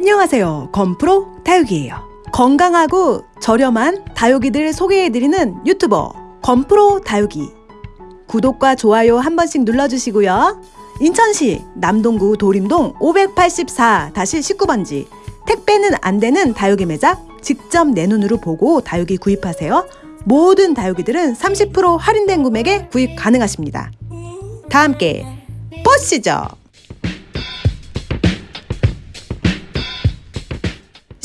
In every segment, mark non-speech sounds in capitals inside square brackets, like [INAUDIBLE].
안녕하세요. 건프로 다육이에요. 건강하고 저렴한 다육이들 소개해드리는 유튜버 건프로 다육이. 구독과 좋아요 한 번씩 눌러주시고요. 인천시 남동구 도림동 584-19번지 택배는 안 되는 다육이 매장 직접 내 눈으로 보고 다육이 구입하세요. 모든 다육이들은 30% 할인된 금액에 구입 가능하십니다. 다 함께 보시죠.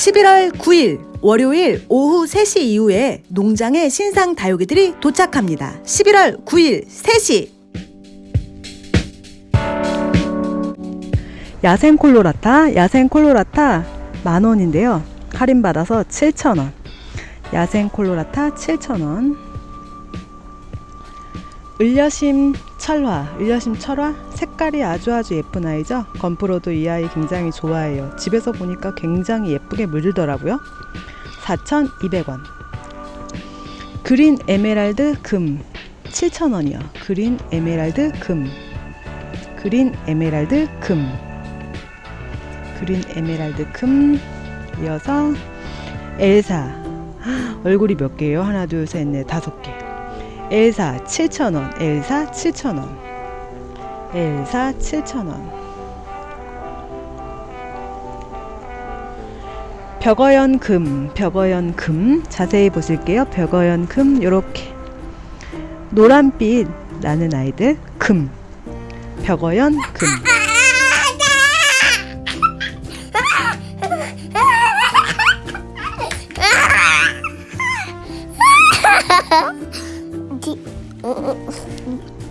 11월 9일 월요일 오후 3시 이후에 농장에 신상 다육이들이 도착합니다. 11월 9일 3시 야생 콜로라타, 야생 콜로라타 만 원인데요. 할인 받아서 7천 원. 야생 콜로라타 7천 원. 을녀심 철화, 을녀심 철화 색깔이 아주 아주 예쁜 아이죠. 건프로도 이 아이 굉장히 좋아해요. 집에서 보니까 굉장히 예쁘게 물들더라고요. 4,200원. 그린 에메랄드 금 7,000원이요. 그린 에메랄드 금. 그린 에메랄드 금. 그린 에메랄드 금. 이어서 엘사. 얼굴이 몇 개예요? 하나, 둘, 셋, 넷, 다섯 개. 엘사 7,000원, 엘사 7,000원, 엘사 7,000원. 벽어연 금, 벽어연 금 자세히 보실게요. 벽어연 금 요렇게 노란빛 나는 아이들 금, 벽어연 금.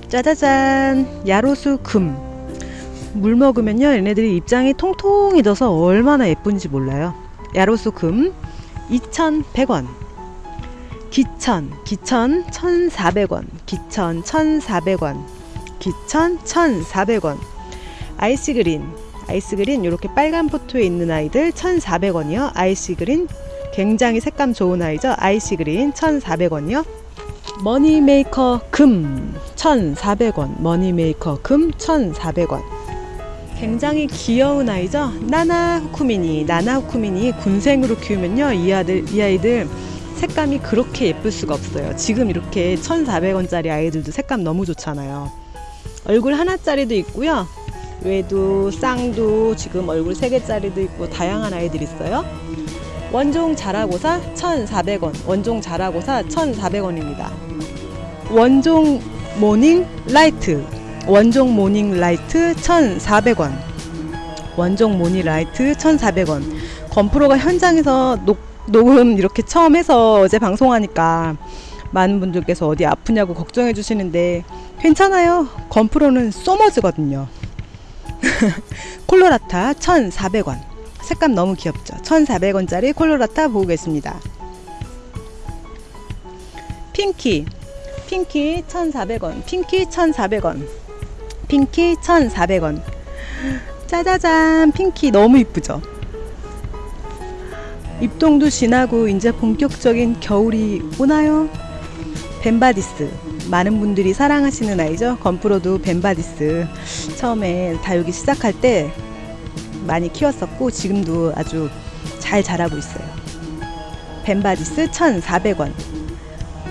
짜자잔 야로수 금. 물 먹으면요 얘네들이 입장이 통통해져서 얼마나 예쁜지 몰라요. 야로수 금 2,100원. 기천 기천 1,400원. 기천 1,400원. 기천 1,400원. 아이스그린 아이스그린 이렇게 빨간 포토에 있는 아이들 1,400원이요. 아이스그린 굉장히 색감 좋은 아이죠. 아이스그린 1,400원이요. 머니메이커 금 1,400원. 머니메이커 금 1,400원. 굉장히 귀여운 아이죠? 나나 후쿠미니. 나나 후쿠미니 군생으로 키우면요 이 아들 이 아이들 색감이 그렇게 예쁠 수가 없어요. 지금 이렇게 1,400원짜리 아이들도 색감 너무 좋잖아요. 얼굴 하나짜리도 있고요. 외두 쌍두 지금 얼굴 3개짜리도 있고 다양한 아이들 있어요 원종 자라고사 1,400원 원종 자라고사 1,400원입니다. 원종 모닝 라이트 원종 모닝 라이트 1,400원 원종 모닝 라이트 1,400원. 건프로가 현장에서 녹, 녹음 이렇게 처음 해서 어제 방송하니까 많은 분들께서 어디 아프냐고 걱정해 주시는데 괜찮아요. 건프로는 소머즈거든요. [LAUGHS] 콜로라타 1,400원 색감 너무 귀엽죠? 1,400원짜리 콜로라타 보고 계십니다. 핑키 핑키 1,400원 핑키 1,400원 핑키 1,400원. 짜자잔 핑키 너무 이쁘죠? 입동도 지나고 이제 본격적인 겨울이 오나요? 벤바디스. 많은 분들이 사랑하시는 아이죠? 건프로도 벤바디스. 처음에 다육이 시작할 때 많이 키웠었고 지금도 아주 잘 자라고 있어요. 벤바디스 1,400원.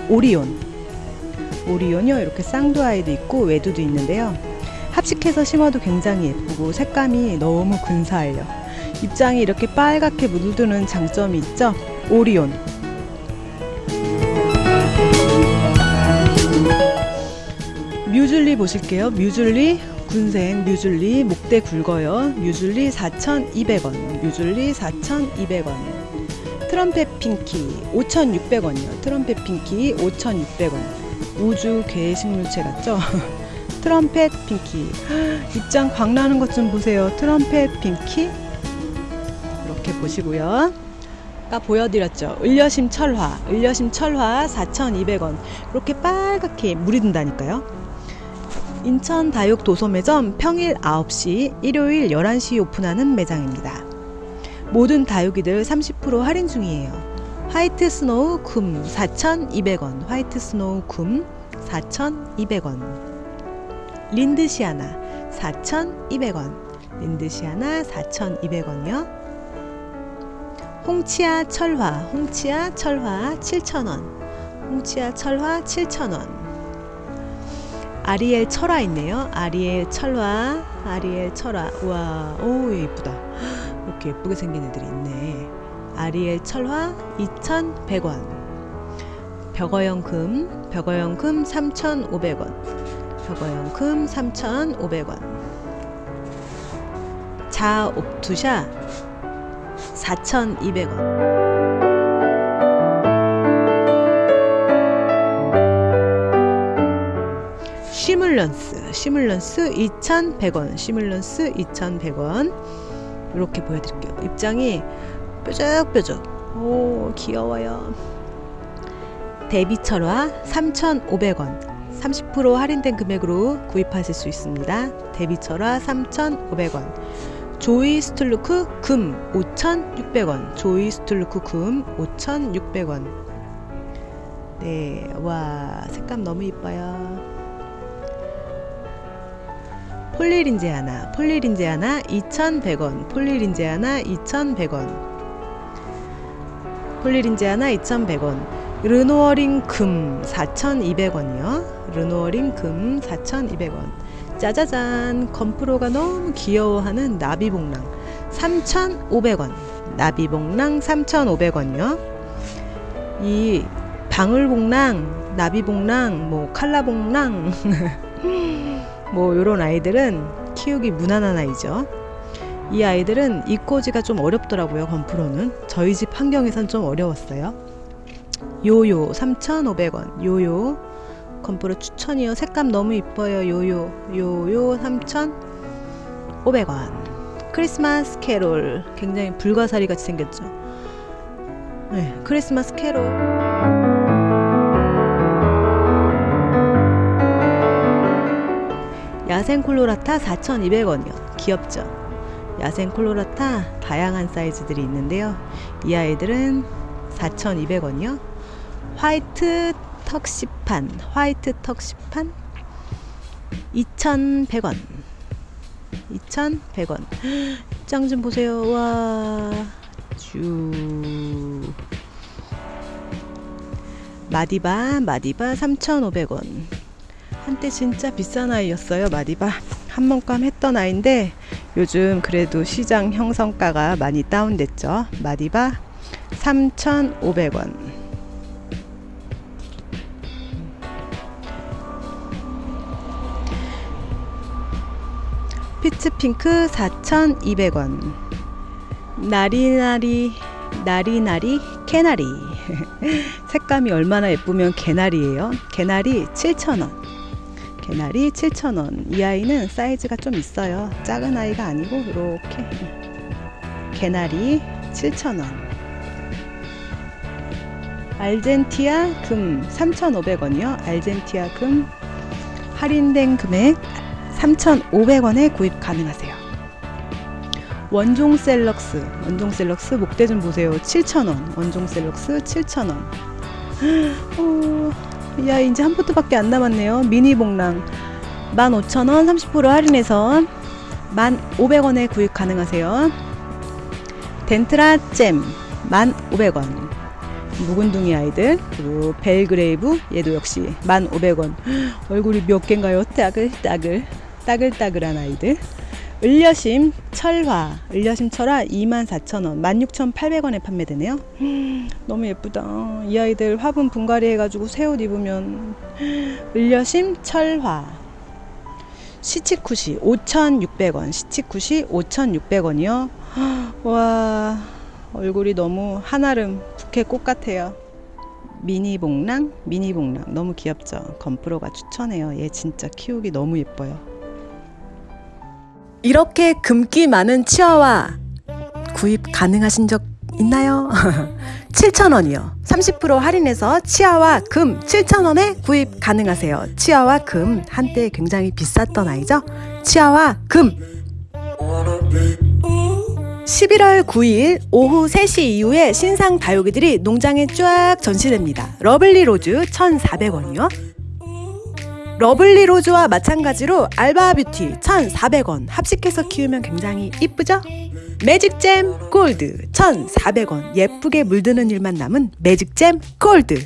오리온. 오리온이요? 이렇게 쌍두 아이도 있고 외두도 있는데요. 합식해서 심어도 굉장히 예쁘고 색감이 너무 근사해요. 입장이 이렇게 빨갛게 물드는 장점이 있죠? 오리온. 뮤즐리 보실게요. 뮤즐리 군생 뮤즐리 목대 굵어요. 뮤즐리 4,200원 뮤즐리 4,200원. 트럼펫 핑키 5,600원이요. 트럼펫 핑키 5,600원. 우주 괴 식물체 같죠? [LAUGHS] 트럼펫 핑키. 입장 광나는 것 좀 보세요. 트럼펫 핑키. 이렇게 보시고요. 아까 보여드렸죠. 을녀심 철화 을녀심 철화 4,200원. 이렇게 빨갛게 물이 든다니까요 인천 다육 도소매점 평일 9시 일요일 11시 오픈하는 매장입니다 모든 다육이들 30% 할인 중이에요 화이트 스노우 금 4,200원 화이트 스노우 금 4,200원 린드시아나 4,200원 린드시아나 4,200원이요 홍치아 철화, 홍치아 철화 7,000원. 홍치아 철화 7,000원. 아리엘 철화 있네요. 아리엘 철화, 아리엘 철화. 와, 오 예쁘다. 이렇게 예쁘게 생긴 애들이 있네. 아리엘 철화 2,100원. 벽어형 금, 벽어형 금 3,500원. 벽어형 금 3,500원. 자 옵투샤 4,200원. 시뮬런스, 시뮬런스 2,100원, 시뮬런스 2,100원. 이렇게 보여드릴게요. 입장이 뾰족뾰족. 오, 귀여워요. 데비철화 3,500원. 30% 할인된 금액으로 구입하실 수 있습니다. 데비철화 3,500원. 조이 스툴루크 금 5,600원. 조이 스툴루크 금 5,600원. 네, 와, 색감 너무 이뻐요. 폴리린제 하나, 폴리린제 하나 2,100원. 폴리린제 하나 2,100원. 폴리린제아나 2,100원. 르노어링 금 4,200원이요. 르노어링 금 4,200원. 짜자잔 건프로가 너무 귀여워하는 나비복랑 3,500원. 나비복랑 3,500원이요. 이 방울복랑, 나비복랑, 뭐 칼라복랑 [LAUGHS] 뭐 요런 아이들은 키우기 무난한 아이죠. 이 아이들은 이꼬지가 좀 어렵더라고요. 건프로는 저희 집 환경에선 좀 어려웠어요. 요요 3,500원. 요요 건프로 추천이요. 색감 너무 이뻐요. 요요 요요 3,500원. 크리스마스 캐롤 굉장히 불가사리 같이 생겼죠. 네, 크리스마스 캐롤. 야생 콜로라타 4,200원이요. 귀엽죠? 야생 콜로라타 다양한 사이즈들이 있는데요. 이 아이들은 4,200원이요. 화이트 턱시판, 화이트 턱시판 2,100원. 2,100원. 입장 좀 보세요. 와. 쭉. 마디바, 마디바 3,500원. 한때 진짜 비싼 아이였어요. 마디바. 한 번감 했던 아이인데 요즘 그래도 시장 형성가가 많이 다운됐죠. 마디바 3,500원. 피츠핑크 4,200원. 나리나리 나리나리 캐나리. [LAUGHS] 색감이 얼마나 예쁘면 개나리예요. 개나리 7,000원. 개나리 7,000원. 이 아이는 사이즈가 좀 있어요. 작은 아이가 아니고 이렇게 개나리 7,000원. 알젠티아 금 3,500원이요. 알젠티아 금 할인된 금액 3,500원에 구입 가능하세요. 원종 셀럭스, 원종 셀럭스 목대 좀 보세요. 7,000원. 원종 셀럭스 7,000원. [GASPS] 어, 야, 이제 한 포트밖에 안 남았네요. 미니 복랑 15,000원 30% 할인해서 10,500원에 구입 가능하세요. 덴트라 잼 1,500원. 묵은둥이 아이들 그리고 벨그레이브 얘도 역시 1,500원. [GASPS] 얼굴이 몇 개인가요? 따글 따글 따글따글한 아이들. 을려심 철화 을려심 철화 24,000원 16,800원에 판매되네요. 너무 예쁘다. 이 아이들 화분 분갈이 해가지고 새 옷 입으면 을려심 철화. 시치쿠시 5,600원 시치쿠시 5,600원이요. 와 얼굴이 너무 한아름 국회 꽃 같아요. 미니 봉랑 미니 봉랑. 너무 귀엽죠? 건프로가 추천해요. 얘 진짜 키우기 너무 예뻐요 이렇게 금기 많은 치와와 구입 가능하신 적 있나요? [LAUGHS] 7,000원이요. 30% 할인해서 치와와 금 7,000원에 구입 가능하세요. 치와와 금 한때 굉장히 비쌌던 아이죠. 치와와 금 11월 9일 오후 3시 이후에 신상 다육이들이 농장에 쫙 전시됩니다. 러블리 로즈 1,400원이요. 러블리 로즈와 마찬가지로 알바 뷰티 1,400원 합식해서 키우면 굉장히 이쁘죠? 매직잼 골드 1,400원 예쁘게 물드는 일만 남은 매직잼 골드.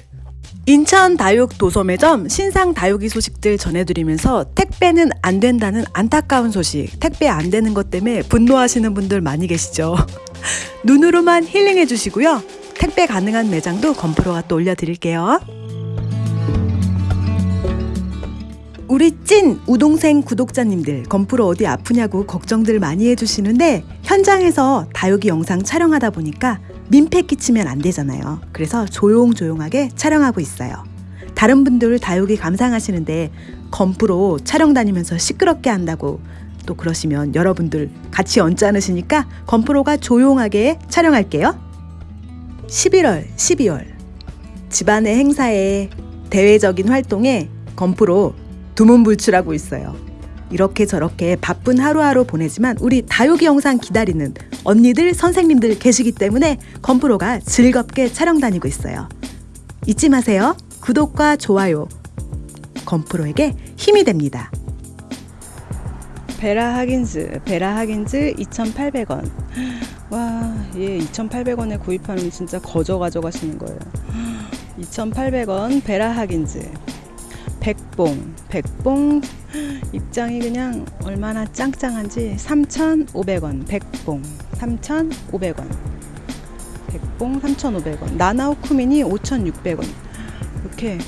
인천 다육 도소매점 신상 다육이 소식들 전해드리면서 택배는 안 된다는 안타까운 소식 택배 안 되는 것 때문에 분노하시는 분들 많이 계시죠? [LAUGHS] 눈으로만 힐링해 주시고요. 택배 가능한 매장도 건프로가 또 올려드릴게요 우리 찐 우동생 구독자님들 건프로 어디 아프냐고 걱정들 많이 해주시는데 현장에서 다육이 영상 촬영하다 보니까 민폐 끼치면 안 되잖아요. 그래서 조용조용하게 촬영하고 있어요. 다른 분들 다육이 감상하시는데 건프로 촬영 다니면서 시끄럽게 한다고 또 그러시면 여러분들 같이 언짢으시니까 건프로가 조용하게 촬영할게요. 11월, 12월 집안의 행사에 대외적인 활동에 건프로 두문불출하고 있어요. 이렇게 저렇게 바쁜 하루하루 보내지만 우리 다육이 영상 기다리는 언니들, 선생님들 계시기 때문에 건프로가 즐겁게 촬영 다니고 있어요. 잊지 마세요. 구독과 좋아요. 건프로에게 힘이 됩니다. 베라 하긴즈, 베라 하긴즈 2,800원. 와, 얘 2,800원에 구입하면 진짜 거저 가져가시는 거예요. 2,800원 베라 하긴즈. 백봉, 백봉? 입장이 그냥 얼마나 짱짱한지. 3,500원. 백봉. 3,500원. 백봉 3,500원. 나나우 쿠민이 5,600원. 이렇게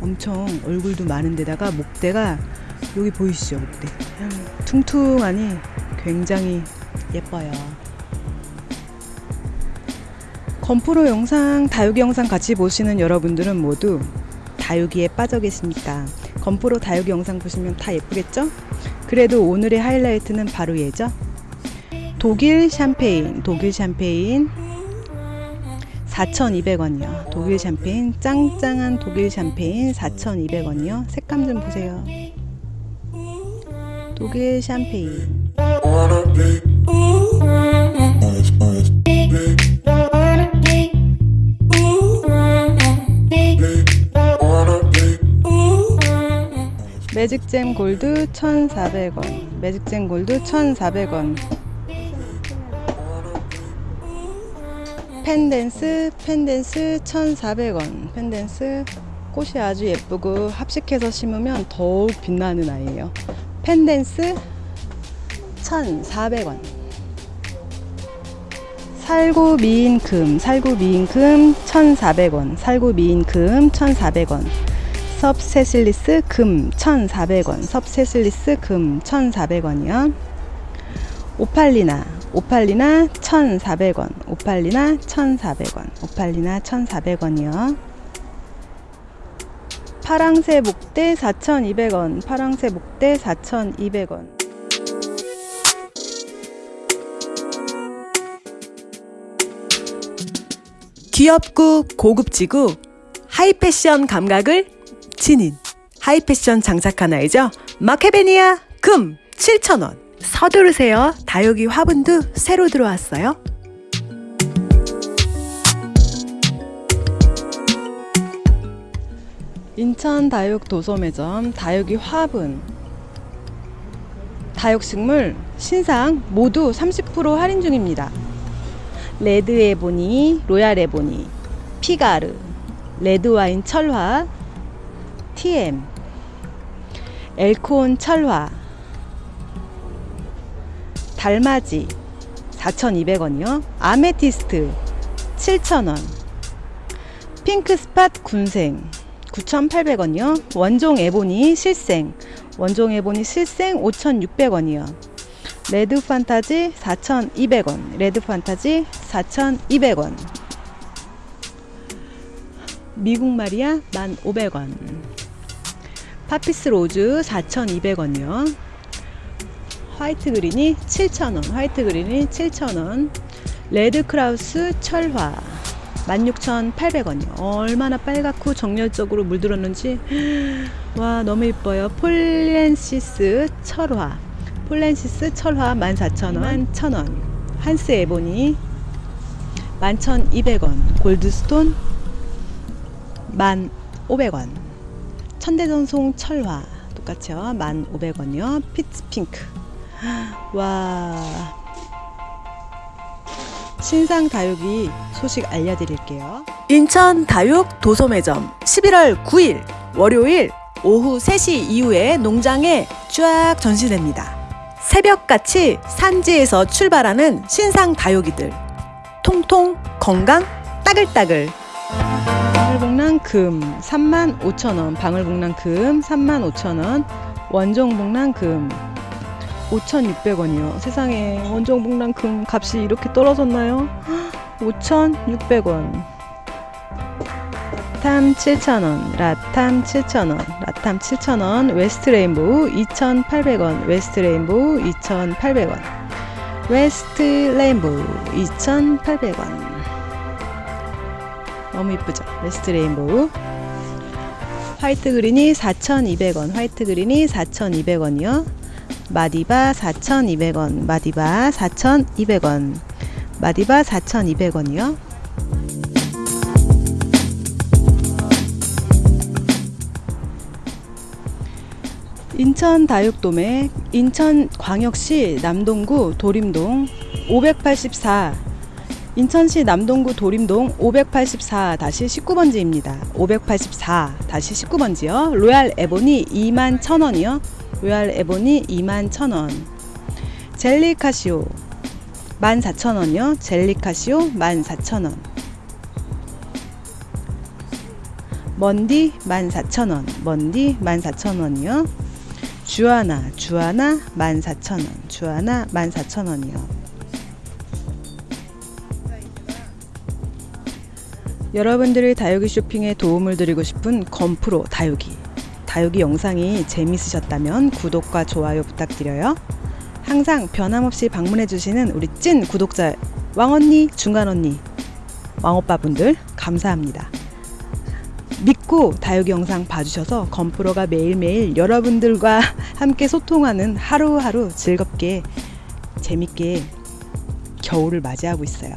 엄청 얼굴도 많은데다가 목대가 여기 보이시죠 목대? 퉁퉁하니 굉장히 예뻐요. 건프로 영상 다육이 영상 같이 보시는 여러분들은 모두 다육이에 빠져 계십니까? 건프로 다육이 영상 보시면 다 예쁘겠죠? 그래도 오늘의 하이라이트는 바로 얘죠. 독일 샴페인, 독일 샴페인 4,200원이요. 독일 샴페인, 짱짱한 독일 샴페인 4,200원이요. 색감 좀 보세요. 독일 샴페인. 매직잼 골드 1,400원. 매직잼 골드 1,400원. 펜댄스, 펜댄스 1,400원. 펜댄스 꽃이 아주 예쁘고 합식해서 심으면 더욱 빛나는 아이예요. 펜댄스 1,400원. 살구 미인금, 살구 미인금 1,400원. 살구 미인금 1,400원. 섭세실리스 금 1,400원. 섭세실리스 금 1,400원이요. 오팔리나 오팔리나 1,400원. 오팔리나 1,400원. 오팔리나 1,400원이요. 파랑새 목대 4,200원. 파랑새 목대 4,200원. 귀엽고 고급지고 하이패션 감각을 지닌 하이패션 장착한 아이죠. 마케베니아 금 7,000원. 서두르세요. 다육이 화분도 새로 들어왔어요. 인천 다육 도소매점 다육이 화분 다육식물 신상 모두 30% 할인 중입니다. 레드 에보니, 로얄 에보니, 피가르, 레드 와인 철화, TM, 엘콘 철화, 달맞이 4,200원이요. 아메티스트 7,000원. 핑크 스팟 군생 9,800원이요. 원종 에보니 실생 원종 에보니 실생 5,600원이요. 레드 판타지 4,200원. 레드 판타지 4,200원. 미국 마리아 1,500원. 파피스 로즈 4,200원이요. 화이트 그린이 7,000원. 화이트 그린이 7,000원. 레드 크라우스 철화 16,800원이요. 얼마나 빨갛고 정열적으로 물들었는지 [GASPS] 와 너무 이뻐요. 폴렌시스 철화 폴렌시스 철화 14,000원 1,000원 한스 에보니 11,200원 골드스톤 1,500원 천대전송 철화. 똑같죠 1,500원이요. 피치 핑크. 와. 신상 다육이 소식 알려드릴게요. 인천 다육 도소매점 11월 9일 월요일 오후 3시 이후에 농장에 쫙 전시됩니다. 새벽같이 산지에서 출발하는 신상 다육이들. 통통 건강 따글따글 복랑 금 35,000원 방울 복랑 금 35,000원 원종 복랑 금 5,600원이요. 세상에 원종 복랑 금 값이 이렇게 떨어졌나요? [GASPS] 5,600원. 탐 7,000원, 라탐 7,000원, 라탐 7,000원, 웨스트 레인보우 2,800원, 웨스트 레인보우 2,800원, 웨스트 레인보우 2,800원. 너무 이쁘죠? 웨스트 레인보우. 화이트 그린이 4,200원, 화이트 그린이 4,200원이요. 마디바 4,200원, 마디바 4,200원, 마디바 4,200원이요. 인천 다육도매, 인천 광역시 남동구 도림동 584 인천시 남동구 도림동 584-19번지입니다. 584-19번지요. 로얄 에보니 2만 1,000원이요. 로얄 에보니 2만 1,000원. 젤리 카시오 14,000원이요. 젤리 카시오 14,000원. 먼디 14,000원. 먼디 14,000원이요. 주아나 주아나 14,000원. 주아나 14,000원이요. 여러분들의 다육이 쇼핑에 도움을 드리고 싶은 건프로 다육이. 다육이 영상이 재밌으셨다면 구독과 좋아요 부탁드려요. 항상 변함없이 방문해주시는 우리 찐 구독자 왕언니, 중간언니, 왕오빠분들 감사합니다. 믿고 다육이 영상 봐주셔서 건프로가 매일매일 여러분들과 [LAUGHS] 함께 소통하는 하루하루 즐겁게 재밌게 겨울을 맞이하고 있어요.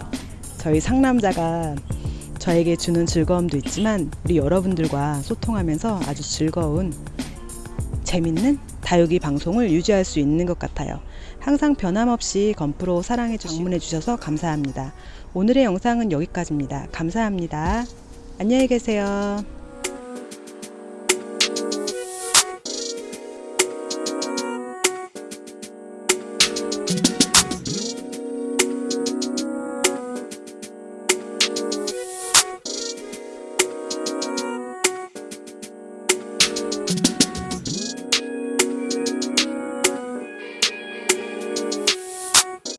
저희 상남자가 저에게 주는 즐거움도 있지만 우리 여러분들과 소통하면서 아주 즐거운 재밌는 다육이 방송을 유지할 수 있는 것 같아요. 항상 변함없이 건프로 사랑해 주시고 방문해 주셔서 감사합니다. 오늘의 영상은 여기까지입니다. 감사합니다. 안녕히 계세요.